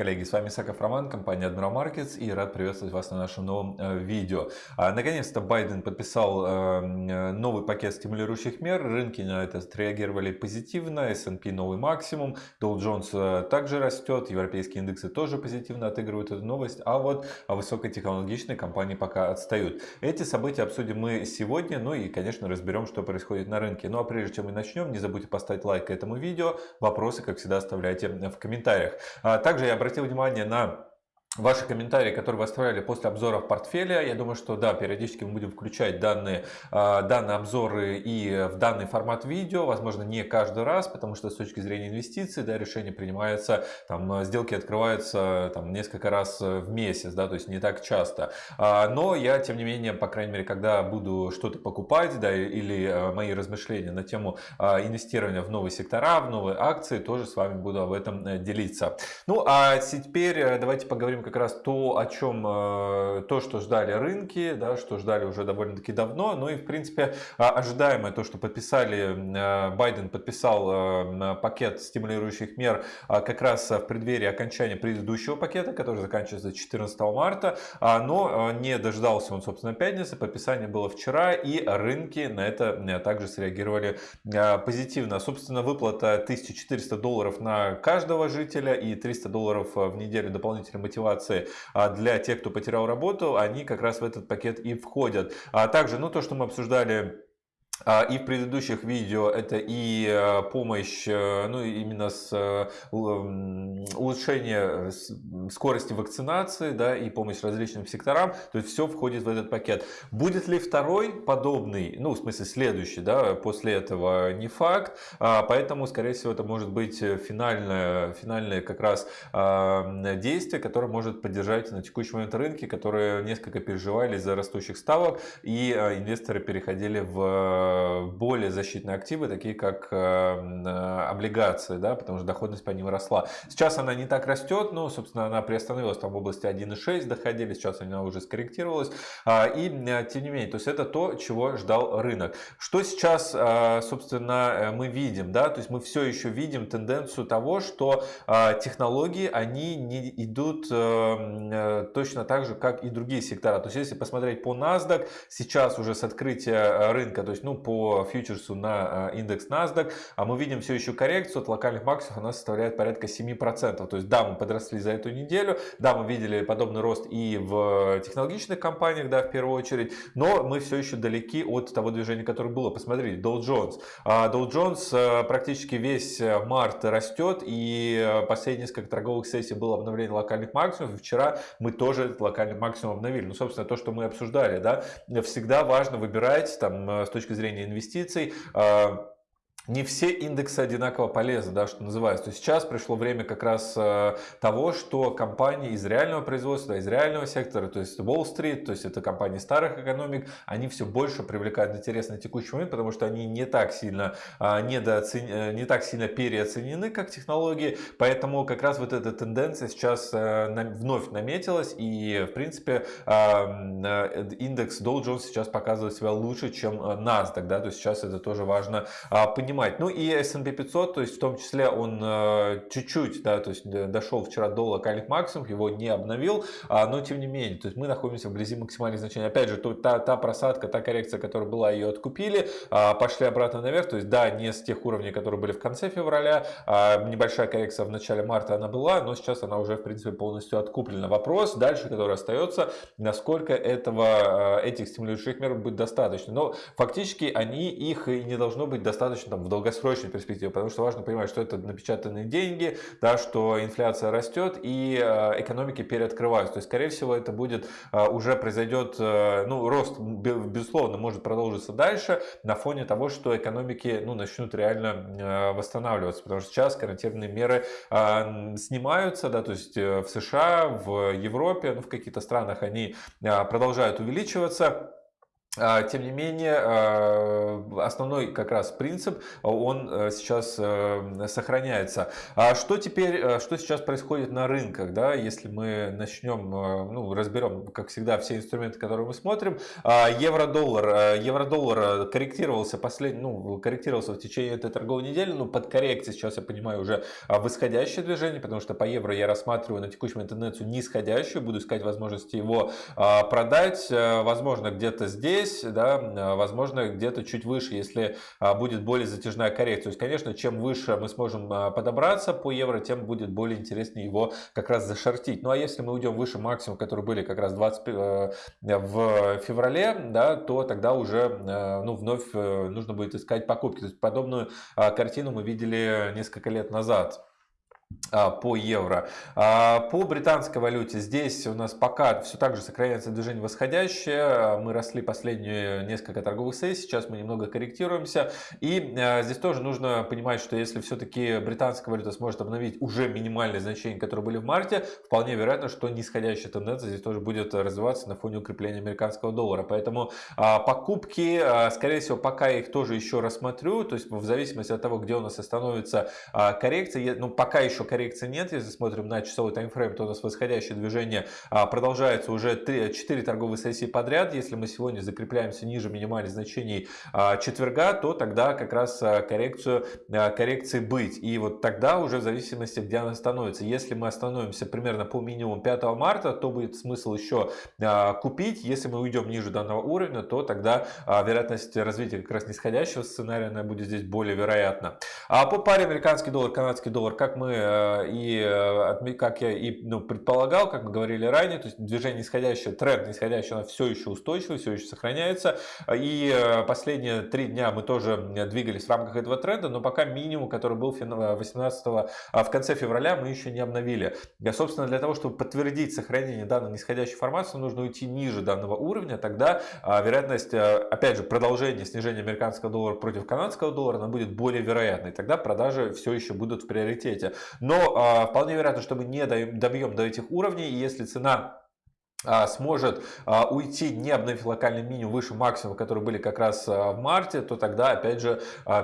Коллеги! С вами Саков Роман, компания Admiral Markets и рад приветствовать вас на нашем новом э, видео. А, наконец-то Байден подписал э, новый пакет стимулирующих мер. Рынки на это отреагировали позитивно. S&P новый максимум. Dow Jones э, также растет. Европейские индексы тоже позитивно отыгрывают эту новость. А вот высокотехнологичные компании пока отстают. Эти события обсудим мы сегодня. Ну и, конечно, разберем, что происходит на рынке. Ну а прежде чем мы начнем, не забудьте поставить лайк этому видео. Вопросы, как всегда, оставляйте в комментариях. А, также я обратил внимание на ваши комментарии, которые вы оставляли после обзоров портфеля. Я думаю, что да, периодически мы будем включать данные, а, данные обзоры и в данный формат видео. Возможно, не каждый раз, потому что с точки зрения инвестиций, да, решение принимается, там, сделки открываются там, несколько раз в месяц, да, то есть не так часто. А, но я, тем не менее, по крайней мере, когда буду что-то покупать, да, или а, мои размышления на тему инвестирования в новые сектора, в новые акции, тоже с вами буду об этом э, делиться. Ну, а теперь э, давайте поговорим как раз то, о чем, э, то, что ждали рынки, да, что ждали уже довольно-таки давно, ну и в принципе а, ожидаемое то, что подписали, э, Байден подписал э, пакет стимулирующих мер а, как раз в преддверии окончания предыдущего пакета, который заканчивается 14 марта, а, но не дождался он, собственно, пятницы, подписание было вчера, и рынки на это также среагировали позитивно. Собственно, выплата 1400 долларов на каждого жителя и 300 долларов в неделю дополнительной мотивации мотивации а, для тех, кто потерял работу, они как раз в этот пакет и входят. А также, ну, то, что мы обсуждали и в предыдущих видео это и э, помощь, э, ну именно с э, улучшение скорости вакцинации, да, и помощь различным секторам, то есть все входит в этот пакет. Будет ли второй подобный, ну в смысле следующий, да, после этого не факт, а, поэтому скорее всего это может быть финальное, финальное как раз а, действие, которое может поддержать на текущий момент рынки, которые несколько переживали из-за растущих ставок и инвесторы переходили в более защитные активы, такие как э, э, облигации, да, потому что доходность по ним росла. Сейчас она не так растет, но, собственно, она приостановилась там в области 1,6 доходили, сейчас она уже скорректировалась. А, и, тем не менее, то есть это то, чего ждал рынок. Что сейчас, собственно, мы видим, да, то есть мы все еще видим тенденцию того, что технологии, они не идут точно так же, как и другие сектора. То есть если посмотреть по NASDAQ, сейчас уже с открытия рынка, то есть, ну, по фьючерсу на а, индекс NASDAQ, а мы видим все еще коррекцию от локальных максимумов, она составляет порядка 7%. То есть да, мы подросли за эту неделю, да, мы видели подобный рост и в технологичных компаниях, да, в первую очередь, но мы все еще далеки от того движения, которое было. Посмотрите, Dow Jones. А, Dow Jones а, практически весь март растет, и последние несколько торговых сессий было обновление локальных максимумов, и вчера мы тоже этот локальный максимум обновили. Ну, собственно, то, что мы обсуждали, да, всегда важно выбирать там с точки зрения зрения инвестиций а, не все индексы одинаково полезны, да, что называется. То сейчас пришло время как раз э, того, что компании из реального производства, из реального сектора, то есть Wall-Street, то есть это компании старых экономик, они все больше привлекают интерес на текущий момент, потому что они не так сильно, э, недооцен... Э, не так сильно переоценены, как технологии. Поэтому как раз вот эта тенденция сейчас вновь наметилась. И в принципе индекс Dow Jones сейчас показывает себя лучше, чем NASDAQ. Да? То есть сейчас это тоже важно понимать понимать. Ну и S&P 500, то есть в том числе он э, чуть-чуть, да, то есть дошел вчера до локальных максимумов, его не обновил, а, но тем не менее, то есть мы находимся вблизи максимальных значений. Опять же, то, та, та просадка, та коррекция, которая была, ее откупили, а, пошли обратно наверх, то есть да, не с тех уровней, которые были в конце февраля, а небольшая коррекция в начале марта она была, но сейчас она уже в принципе полностью откуплена. Вопрос дальше, который остается, насколько этого, э, этих стимулирующих мер будет достаточно. Но фактически они их и не должно быть достаточно там, в долгосрочной перспективе, потому что важно понимать, что это напечатанные деньги, да, что инфляция растет и э, экономики переоткрываются. То есть, скорее всего, это будет э, уже произойдет, э, ну, рост, безусловно, может продолжиться дальше на фоне того, что экономики, ну, начнут реально восстанавливаться, потому что сейчас карантинные меры снимаются, да, то есть в США, в Европе, ну, в каких-то странах они продолжают увеличиваться. А, тем не менее, а, основной как раз принцип, он э, сейчас э, сохраняется. А что теперь, э, что сейчас происходит на рынках, да, если мы начнем, ну, разберем, как всегда, все инструменты, которые мы смотрим. Евро-доллар, евро-доллар корректировался последний, ну, корректировался в течение этой торговой недели, ну, под коррекцией сейчас, я понимаю, уже восходящее движение, потому что по евро я рассматриваю на текущий момент нисходящую, буду искать возможности его продать, возможно, где-то здесь, здесь, да, а, возможно, где-то чуть выше, если а, будет более затяжная коррекция. То есть, конечно, чем выше мы сможем а, подобраться по евро, тем будет более интереснее его как раз зашортить. Ну а если мы уйдем выше максимум, которые были как раз 20 э, в феврале, да, то тогда уже ну, вновь э, нужно будет искать покупки. То есть подобную картину мы видели несколько лет назад. А, по евро. А, по британской валюте здесь у нас пока все так же сохраняется движение восходящее. Мы росли последние несколько торговых сессий, сейчас мы немного корректируемся. И а, здесь тоже нужно понимать, что если все-таки британская валюта сможет обновить уже минимальные значения, которые были в марте, вполне вероятно, что нисходящая тенденция здесь тоже будет развиваться на фоне укрепления американского доллара. Поэтому покупки, скорее всего, пока я их тоже еще рассмотрю, то есть в зависимости от того, где у нас остановится коррекция, ну пока еще еще коррекции нет. Если смотрим на часовой таймфрейм, то у нас восходящее движение а, продолжается уже 3, 4 торговые сессии подряд. Если мы сегодня закрепляемся ниже минимальных значений а, четверга, то тогда как раз а, коррекцию, коррекции быть. И вот тогда уже в зависимости, где она становится. Если мы остановимся примерно по минимуму 5 марта, то будет смысл еще купить. Если мы уйдем ниже данного уровня, то тогда вероятность развития как раз нисходящего сценария она будет здесь более вероятна. А по паре американский доллар, канадский доллар, как мы и э, как я и ну, предполагал, как мы говорили ранее, то есть движение нисходящее, тренд нисходящий, оно все еще устойчивый, все еще сохраняется. И э, последние три дня мы тоже двигались в рамках этого тренда, но пока минимум, который был 18 а в конце февраля, мы еще не обновили. И, собственно, для того, чтобы подтвердить сохранение данной нисходящей формации, нужно уйти ниже данного уровня, тогда а, вероятность, опять же, продолжения снижения американского доллара против канадского доллара, она будет более вероятной. Тогда продажи все еще будут в приоритете. Но а, вполне вероятно, что мы не добьем до этих уровней, и если цена сможет а, уйти, не обновив локальный минимум выше максимума, которые были как раз а, в марте, то тогда, опять же,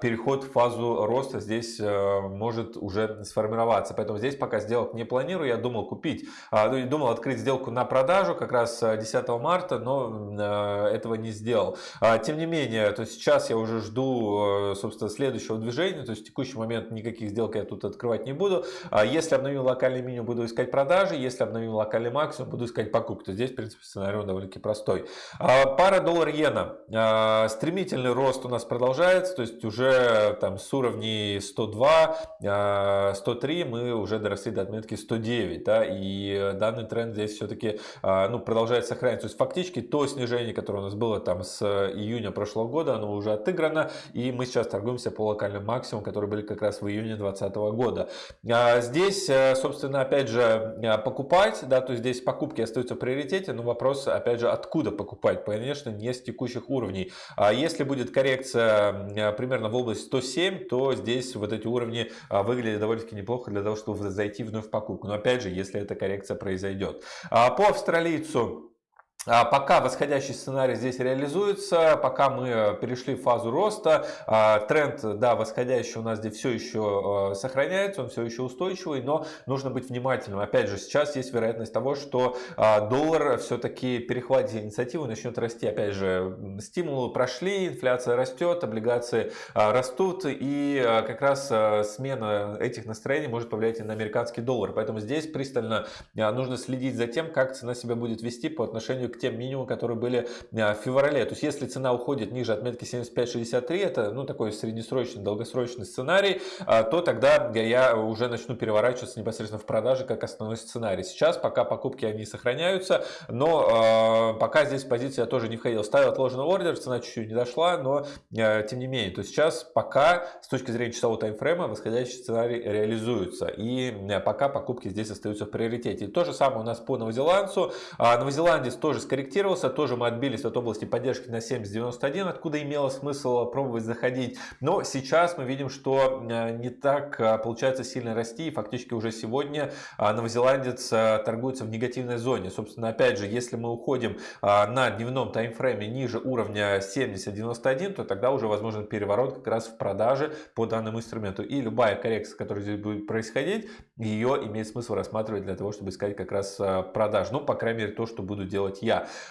переход в фазу роста здесь может уже сформироваться. Поэтому здесь пока сделок не планирую. Я думал купить, ну, думал открыть сделку на продажу как раз 10 марта, но этого не сделал. Тем не менее, то сейчас я уже жду, собственно, следующего движения. То есть в текущий момент никаких сделок я тут открывать не буду. Если обновим локальный минимум, буду искать продажи. Если обновим локальный максимум, буду искать покупки то здесь, в принципе, сценарий довольно-таки простой. А, пара доллар-иена. А, стремительный рост у нас продолжается, то есть уже там с уровней 102, 103 а, мы уже доросли до отметки 109. Да, и данный тренд здесь все-таки ну, продолжает сохраняться. То есть фактически то снижение, которое у нас было там с июня прошлого года, оно уже отыграно. И мы сейчас торгуемся по локальным максимумам, которые были как раз в июне 2020 года. Здесь, собственно, опять же, покупать, да, то есть здесь покупки остаются при приоритете, но вопрос, опять же, откуда покупать? Конечно, не с текущих уровней. А если будет коррекция примерно в область 107, то здесь вот эти уровни а, выглядят довольно-таки неплохо для того, чтобы зайти вновь в покупку. Но опять же, если эта коррекция произойдет. А по австралийцу а пока восходящий сценарий здесь реализуется, пока мы э, перешли в фазу роста, а, тренд, да, восходящий у нас здесь все еще э, сохраняется, он все еще устойчивый, но нужно быть внимательным. Опять же, сейчас есть вероятность того, что а, доллар все-таки перехватит инициативу и начнет расти. Опять же, стимулы прошли, инфляция растет, облигации растут, и как раз смена этих настроений может повлиять и на американский доллар. Поэтому здесь пристально нужно следить за тем, как цена себя будет вести по отношению к тем минимумам, которые были а, в феврале. То есть, если цена уходит ниже отметки 75-63, это ну, такой среднесрочный, долгосрочный сценарий, а, то тогда я уже начну переворачиваться непосредственно в продаже как основной сценарий. Сейчас пока покупки они сохраняются, но э, пока здесь позиция тоже не входил. Ставил отложенный ордер, цена чуть-чуть не дошла, но э, тем не менее. То есть сейчас пока с точки зрения часового таймфрейма восходящий сценарий реализуется. И э, пока покупки здесь остаются в приоритете. И то же самое у нас по новозеландцу. А, новозеландец тоже тоже скорректировался, тоже мы отбились от области поддержки на 70.91, откуда имело смысл пробовать заходить. Но сейчас мы видим, что не так получается сильно расти, и фактически уже сегодня новозеландец торгуется в негативной зоне. Собственно, опять же, если мы уходим на дневном таймфрейме ниже уровня 70.91, то тогда уже возможен переворот как раз в продаже по данному инструменту. И любая коррекция, которая здесь будет происходить, ее имеет смысл рассматривать для того, чтобы искать как раз продаж. Ну, по крайней мере, то, что буду делать я.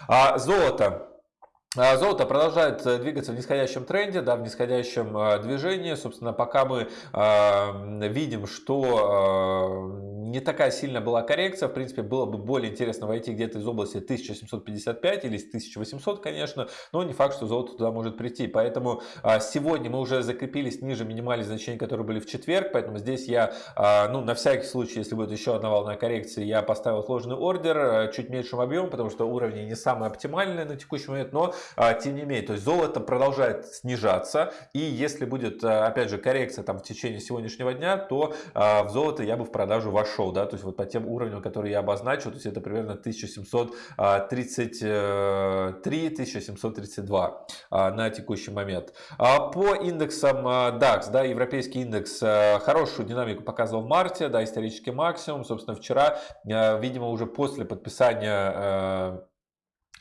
А золото. А, золото продолжает э, двигаться в нисходящем тренде, да, в нисходящем а, движении. Собственно, пока мы э, видим, что э, не такая сильная была коррекция. В принципе, было бы более интересно войти где-то из области 1755 или 1800, конечно, но не факт, что золото туда может прийти. Поэтому а, сегодня мы уже закрепились ниже минимальных значений, которые были в четверг, поэтому здесь я, а, ну, на всякий случай, если будет еще одна волна коррекции, я поставил сложный ордер а, чуть меньшим объемом, потому что уровни не самые оптимальные на текущий момент, но тем не менее, то есть золото продолжает снижаться, и если будет, опять же, коррекция там в течение сегодняшнего дня, то в золото я бы в продажу вошел прошел, да, то есть вот по тем уровням, которые я обозначил, то есть это примерно 1733-1732 а, на текущий момент. А по индексам а, DAX, да, европейский индекс хорошую динамику показывал в марте, да, исторический максимум, собственно, вчера, видимо, уже после подписания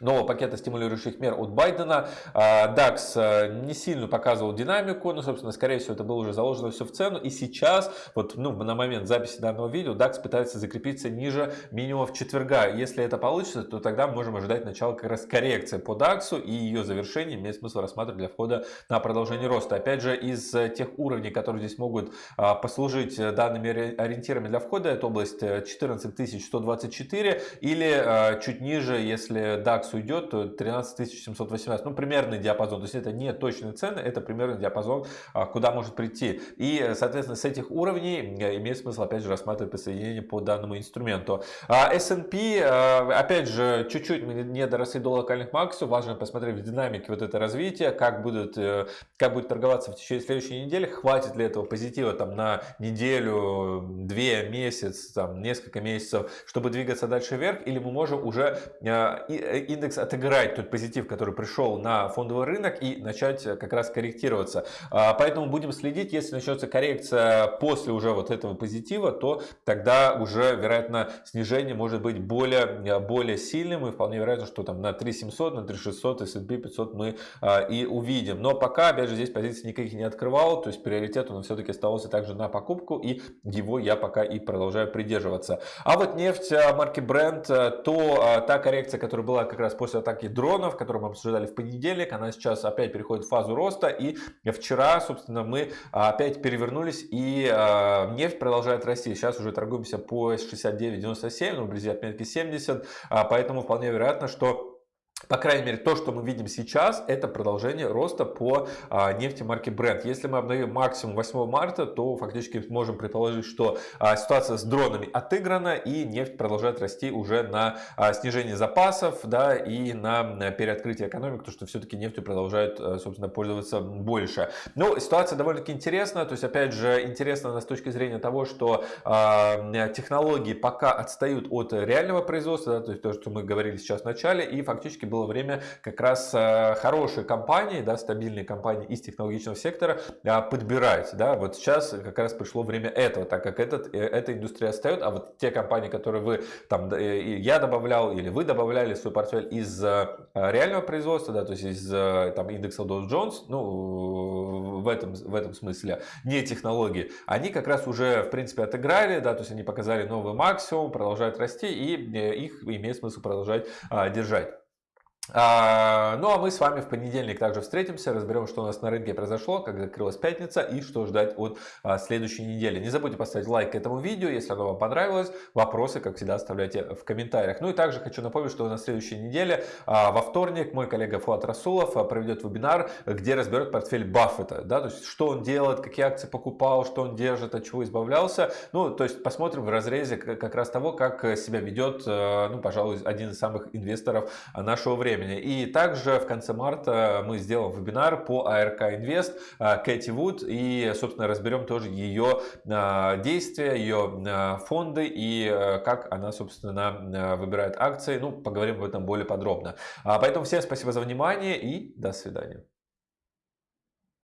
нового пакета стимулирующих мер от Байдена. DAX а, не сильно показывал динамику, но, собственно, скорее всего, это было уже заложено все в цену. И сейчас, вот ну, на момент записи данного видео, DAX пытается закрепиться ниже минимумов четверга. Если это получится, то тогда мы можем ожидать начала как раз коррекции по DAX и ее завершение имеет смысл рассматривать для входа на продолжение роста. Опять же, из тех уровней, которые здесь могут а, послужить данными ориентирами для входа, это область 14124 или чуть ниже, если DAX DAX уйдет, то 13 718, ну примерный диапазон, то есть это не точные цены, это примерный диапазон, а, куда может прийти. И, соответственно, с этих уровней э, имеет смысл опять же рассматривать присоединение по данному инструменту. А S&P, э, опять же, чуть-чуть не доросли до локальных максимумов, важно посмотреть в динамике вот это развитие, как будет, э, как будет торговаться в течение следующей недели, хватит ли этого позитива там на неделю, две, месяц, там несколько месяцев, чтобы двигаться дальше вверх, или мы можем уже индекс отыграть тот позитив, который пришел на фондовый рынок и начать э, как раз корректироваться. А, поэтому будем следить, если начнется коррекция после уже вот этого позитива, то тогда уже, вероятно, снижение может быть более, э, более сильным и вполне вероятно, что там на 3700, на 3600, S&P 500 мы а, и увидим. Но пока, опять же, здесь позиции никаких не открывал, то есть приоритет он все-таки оставался также на покупку и его я пока и продолжаю придерживаться. А вот нефть э, марки Brent, то та коррекция, которая была как раз раз после атаки дронов, которую мы обсуждали в понедельник, она сейчас опять переходит в фазу роста. И вчера, собственно, мы опять перевернулись и а, нефть продолжает расти. Сейчас уже торгуемся по 69.97, ну, вблизи отметки 70. А, поэтому вполне вероятно, что по крайней мере, то, что мы видим сейчас, это продолжение роста по а, нефти марки Brent. Если мы обновим максимум 8 марта, то фактически можем предположить, что а, ситуация с дронами отыграна и нефть продолжает расти уже на а, снижение запасов да, и на, на переоткрытие экономики, потому что все-таки нефтью продолжает, а, собственно, пользоваться больше. Но ситуация довольно-таки интересная. То есть, опять же, интересно она с точки зрения того, что а, технологии пока отстают от реального производства, да, то есть то, что мы говорили сейчас в начале, и фактически было было время как раз э, хорошие компании, да, стабильные компании из технологичного сектора а, подбирать. Да. Вот сейчас как раз пришло время этого, так как этот, э, эта индустрия отстает, а вот те компании, которые вы, там, э, я добавлял или вы добавляли в свой портфель из реального производства, да, то есть из там, индекса Dow Jones, ну, в этом, в этом смысле, не технологии, они как раз уже, в принципе, отыграли, да, то есть они показали новый максимум, продолжают расти, и их имеет смысл продолжать а, держать. А, ну а мы с вами в понедельник также встретимся, разберем, что у нас на рынке произошло, как закрылась пятница и что ждать от а, следующей недели. Не забудьте поставить лайк этому видео, если оно вам понравилось. Вопросы, как всегда, оставляйте в комментариях. Ну и также хочу напомнить, что на следующей неделе, а, во вторник, мой коллега Фуат Расулов проведет вебинар, где разберет портфель Баффета. Да, то есть, что он делает, какие акции покупал, что он держит, от чего избавлялся. Ну, то есть, посмотрим в разрезе как раз того, как себя ведет, ну, пожалуй, один из самых инвесторов нашего времени времени. И также в конце марта мы сделаем вебинар по АРК Инвест Кэти Вуд и, собственно, разберем тоже ее действия, ее фонды и как она, собственно, выбирает акции. Ну, поговорим об этом более подробно. Поэтому всем спасибо за внимание и до свидания.